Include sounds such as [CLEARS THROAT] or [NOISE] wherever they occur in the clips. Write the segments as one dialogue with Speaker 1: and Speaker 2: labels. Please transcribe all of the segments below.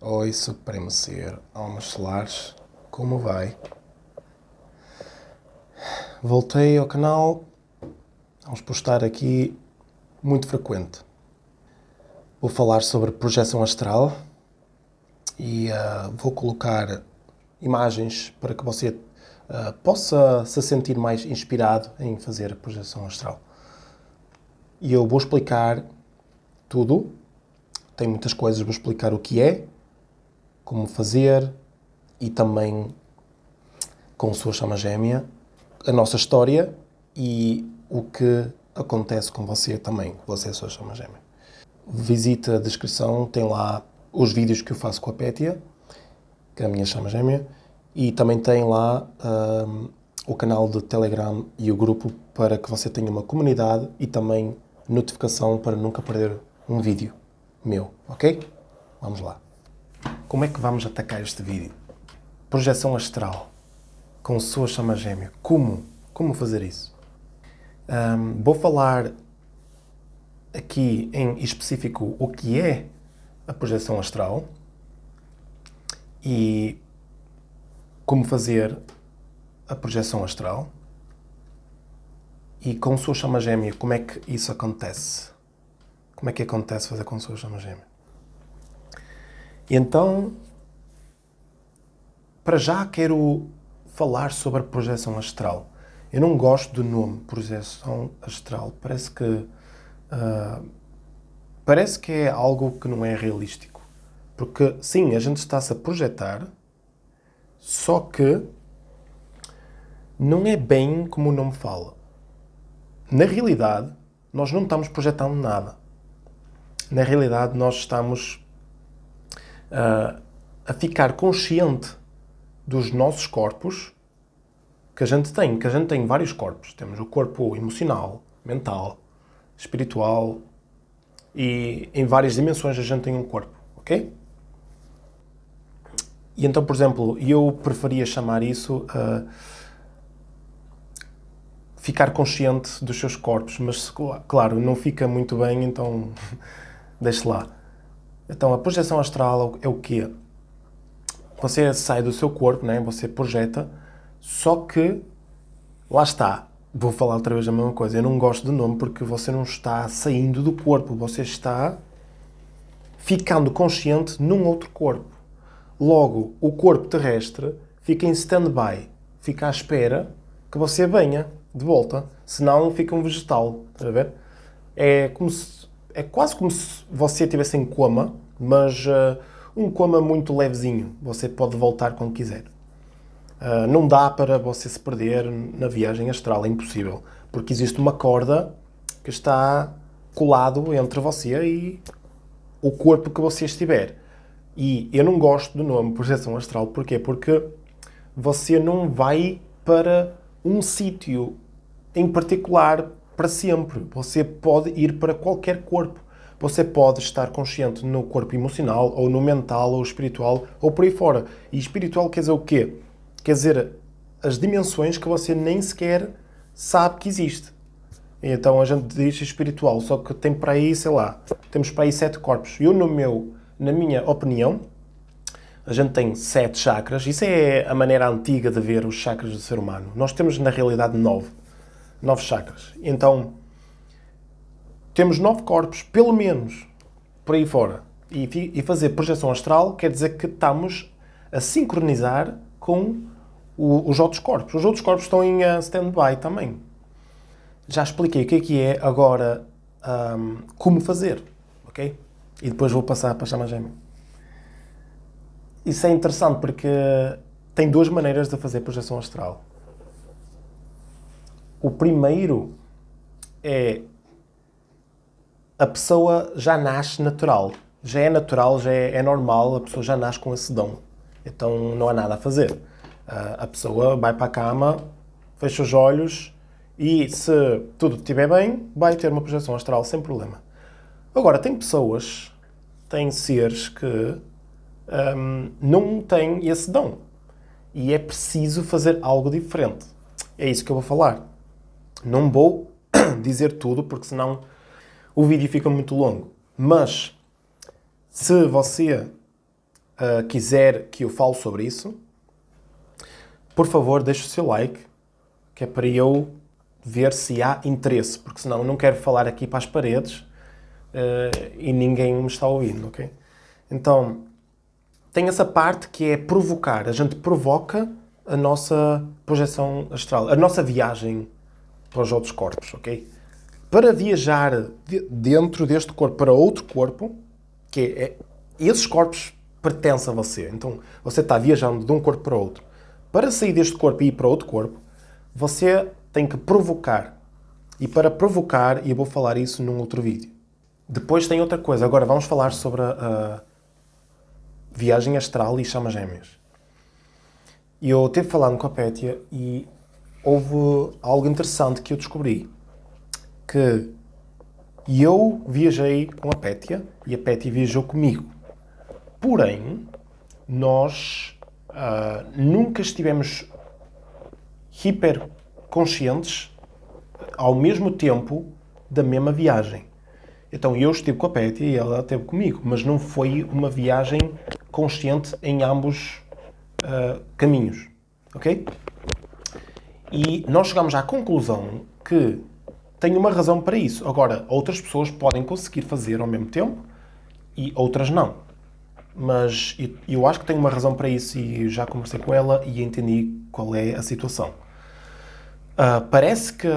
Speaker 1: Oi, Supremo Ser, almas solares, como vai? Voltei ao canal, vamos postar aqui muito frequente. Vou falar sobre projeção astral e uh, vou colocar imagens para que você uh, possa se sentir mais inspirado em fazer projeção astral. E eu vou explicar tudo, tem muitas coisas, vou explicar o que é, como fazer e também com sua chama gêmea a nossa história e o que acontece com você também, você é a sua chama gêmea. Visita a descrição, tem lá os vídeos que eu faço com a Pétia, que é a minha chama gêmea, e também tem lá um, o canal de Telegram e o grupo para que você tenha uma comunidade e também notificação para nunca perder um vídeo meu, ok? Vamos lá. Como é que vamos atacar este vídeo? Projeção astral com sua chama gêmea. Como? Como fazer isso? Um, vou falar aqui em específico o que é a projeção astral e como fazer a projeção astral e com sua chama gêmea, como é que isso acontece? Como é que acontece fazer com sua chama gêmea? E então, para já quero falar sobre a projeção astral. Eu não gosto do nome projeção astral. Parece que uh, parece que é algo que não é realístico. Porque sim, a gente está-se a projetar, só que não é bem como o nome fala. Na realidade, nós não estamos projetando nada. Na realidade, nós estamos uh, a ficar consciente dos nossos corpos que a gente tem, que a gente tem vários corpos. Temos o corpo emocional, mental, espiritual e em várias dimensões a gente tem um corpo, ok? E então, por exemplo, eu preferia chamar isso uh, ficar consciente dos seus corpos, mas claro, não fica muito bem, então [LAUGHS] deixe lá. Então, a projeção astral é o quê? Você sai do seu corpo, né? você projeta, só que, lá está, vou falar outra vez a mesma coisa, eu não gosto do nome porque você não está saindo do corpo, você está ficando consciente num outro corpo. Logo, o corpo terrestre fica em stand-by, fica à espera que você venha de volta, senão fica um vegetal, está a ver? É, como se, é quase como se você estivesse em coma, mas... Uh, um coma muito levezinho. Você pode voltar quando quiser. Uh, não dá para você se perder na viagem astral, é impossível. Porque existe uma corda que está colado entre você e o corpo que você estiver. E eu não gosto do nome projeção astral. Porquê? Porque você não vai para um sítio em particular para sempre. Você pode ir para qualquer corpo. Você pode estar consciente no corpo emocional, ou no mental, ou espiritual, ou por aí fora. E espiritual quer dizer o quê? Quer dizer, as dimensões que você nem sequer sabe que existe. Então a gente diz espiritual, só que tem para aí, sei lá, temos para aí sete corpos. Eu, no meu, na minha opinião, a gente tem sete chakras. Isso é a maneira antiga de ver os chakras do ser humano. Nós temos, na realidade, nove. Nove chakras. Então, temos nove corpos, pelo menos, por aí fora. E, e fazer projeção astral quer dizer que estamos a sincronizar com o, os outros corpos. Os outros corpos estão em uh, stand-by também. Já expliquei o que é que é, agora um, como fazer, ok? E depois vou passar para a chama gêmea. Isso é interessante porque tem duas maneiras de fazer projeção astral. O primeiro é a pessoa já nasce natural. Já é natural, já é, é normal, a pessoa já nasce com esse dom. Então não há nada a fazer. Uh, a pessoa vai para a cama, fecha os olhos e se tudo estiver bem, vai ter uma projeção astral sem problema. Agora, tem pessoas, tem seres que um, não têm esse dom. E é preciso fazer algo diferente. É isso que eu vou falar. Não vou [CLEARS THROAT] dizer tudo, porque senão o vídeo fica muito longo. Mas, se você uh, quiser que eu fale sobre isso, por favor, deixe o seu like, que é para eu ver se há interesse, porque senão eu não quero falar aqui para as paredes uh, e ninguém me está ouvindo, ok? Então, tem essa parte que é provocar. A gente provoca a nossa projeção astral, a nossa viagem para os outros corpos, ok? Para viajar de dentro deste corpo para outro corpo, que é, esses corpos pertencem a você. Então, você está viajando de um corpo para outro. Para sair deste corpo e ir para outro corpo, você tem que provocar. E para provocar, e eu vou falar isso num outro vídeo. Depois tem outra coisa. Agora vamos falar sobre a, a viagem astral e chamas gêmeas. Eu estive falando com a Pétia e houve algo interessante que eu descobri. Que eu viajei com a Pétia e a Pétia viajou comigo. Porém, nós uh, nunca estivemos hiper conscientes ao mesmo tempo da mesma viagem. Então eu estive com a Pétia e ela esteve comigo, mas não foi uma viagem consciente em ambos uh, caminhos. Ok? E nós chegamos à conclusão que tem uma razão para isso. Agora, outras pessoas podem conseguir fazer ao mesmo tempo e outras não. Mas eu acho que tem uma razão para isso e já conversei com ela e entendi qual é a situação. Uh, parece que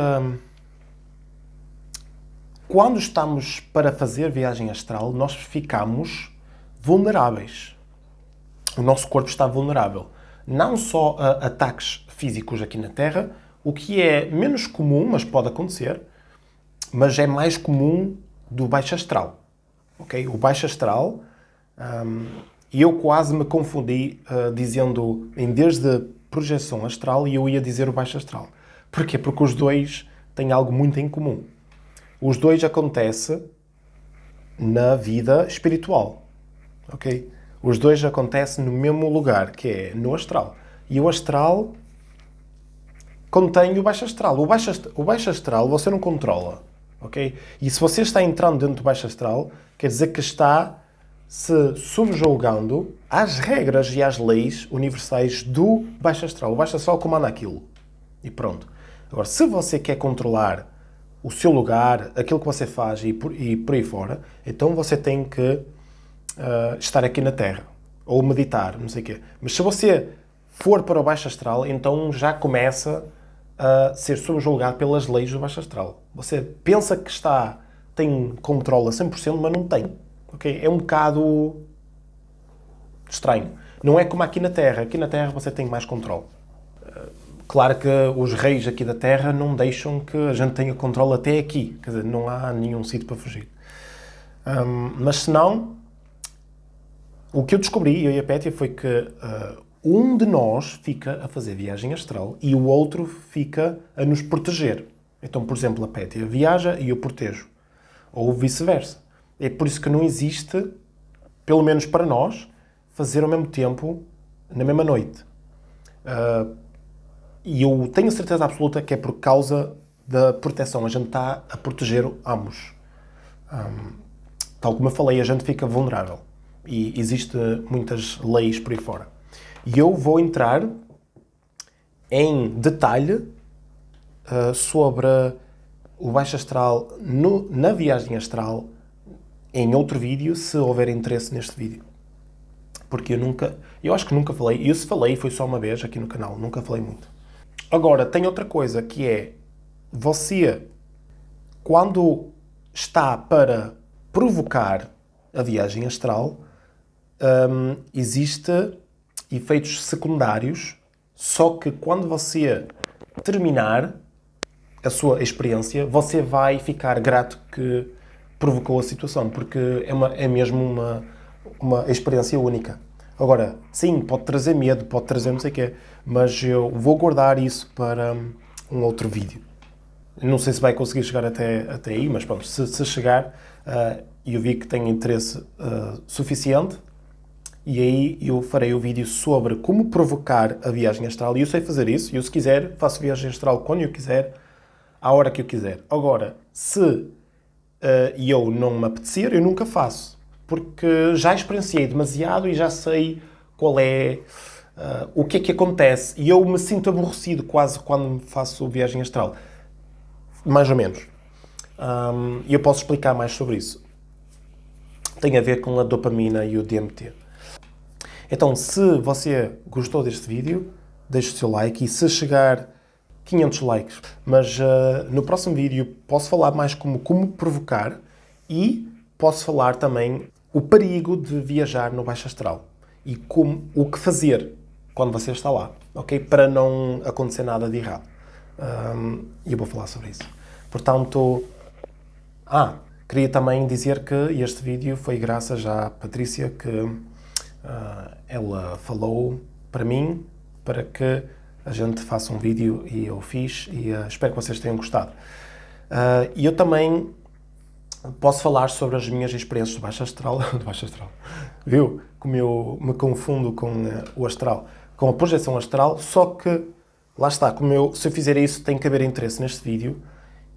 Speaker 1: quando estamos para fazer viagem astral, nós ficamos vulneráveis. O nosso corpo está vulnerável. Não só a ataques físicos aqui na Terra, o que é menos comum, mas pode acontecer, mas é mais comum do baixo astral. Okay? O baixo astral, um, eu quase me confundi uh, dizendo, em vez de projeção astral, eu ia dizer o baixo astral. Porquê? Porque os dois têm algo muito em comum. Os dois acontecem na vida espiritual, ok? Os dois acontecem no mesmo lugar, que é no astral. E o astral contém o baixo astral. O baixo, o baixo astral você não controla, ok? E se você está entrando dentro do baixo astral, quer dizer que está se subjulgando às regras e às leis universais do baixo astral. O baixo astral comanda aquilo. E pronto. Agora, se você quer controlar o seu lugar, aquilo que você faz e por, e por aí fora, então você tem que uh, estar aqui na Terra. Ou meditar, não sei o quê. Mas se você for para o baixo astral, então já começa a ser subjulgado pelas leis do baixo astral. Você pensa que está, tem controle a 100%, mas não tem. Okay? É um bocado estranho. Não é como aqui na Terra. Aqui na Terra você tem mais controle. Claro que os reis aqui da Terra não deixam que a gente tenha controle até aqui. Quer dizer, não há nenhum sítio para fugir. Um, mas se não, o que eu descobri, eu e a Pétia, foi que uh, um de nós fica a fazer viagem astral e o outro fica a nos proteger. Então, por exemplo, a Pétia viaja e eu protejo. Ou vice-versa. É por isso que não existe, pelo menos para nós, fazer ao mesmo tempo, na mesma noite. Uh, e eu tenho certeza absoluta que é por causa da proteção. A gente está a proteger ambos. Um, tal como eu falei, a gente fica vulnerável. E existem muitas leis por aí fora. E eu vou entrar em detalhe uh, sobre o baixo astral no, na viagem astral em outro vídeo, se houver interesse neste vídeo. Porque eu nunca, eu acho que nunca falei, e se falei foi só uma vez aqui no canal, nunca falei muito. Agora, tem outra coisa que é, você, quando está para provocar a viagem astral, um, existe efeitos secundários, só que quando você terminar a sua experiência, você vai ficar grato que provocou a situação, porque é, uma, é mesmo uma, uma experiência única. Agora, sim, pode trazer medo, pode trazer não sei o quê, mas eu vou guardar isso para um outro vídeo. Não sei se vai conseguir chegar até, até aí, mas pronto, se, se chegar uh, eu vi que tem interesse uh, suficiente, e aí eu farei o vídeo sobre como provocar a viagem astral. E eu sei fazer isso, e eu se quiser faço viagem astral quando eu quiser, à hora que eu quiser. Agora, se uh, eu não me apetecer, eu nunca faço porque já experienciei demasiado e já sei qual é, uh, o que é que acontece. E eu me sinto aborrecido quase quando faço viagem astral. Mais ou menos. Um, e eu posso explicar mais sobre isso. Tem a ver com a dopamina e o DMT. Então, se você gostou deste vídeo, deixe o seu like e se chegar 500 likes. Mas uh, no próximo vídeo posso falar mais como como provocar e posso falar também o perigo de viajar no baixo astral e como, o que fazer quando você está lá, ok? Para não acontecer nada de errado. E um, eu vou falar sobre isso. Portanto, ah, queria também dizer que este vídeo foi graças à Patrícia que uh, ela falou para mim para que a gente faça um vídeo e eu fiz e uh, espero que vocês tenham gostado. Uh, e eu também posso falar sobre as minhas experiências do baixo astral, [LAUGHS] do baixo astral, viu? Como eu me confundo com o astral, com a projeção astral, só que, lá está, como eu, se eu fizer isso tem que haver interesse neste vídeo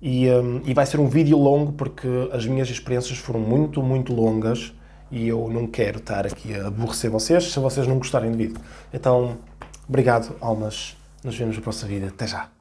Speaker 1: e, um, e vai ser um vídeo longo porque as minhas experiências foram muito, muito longas e eu não quero estar aqui a aborrecer vocês se vocês não gostarem do vídeo. Então, obrigado, almas. Nos vemos no próximo vídeo. Até já.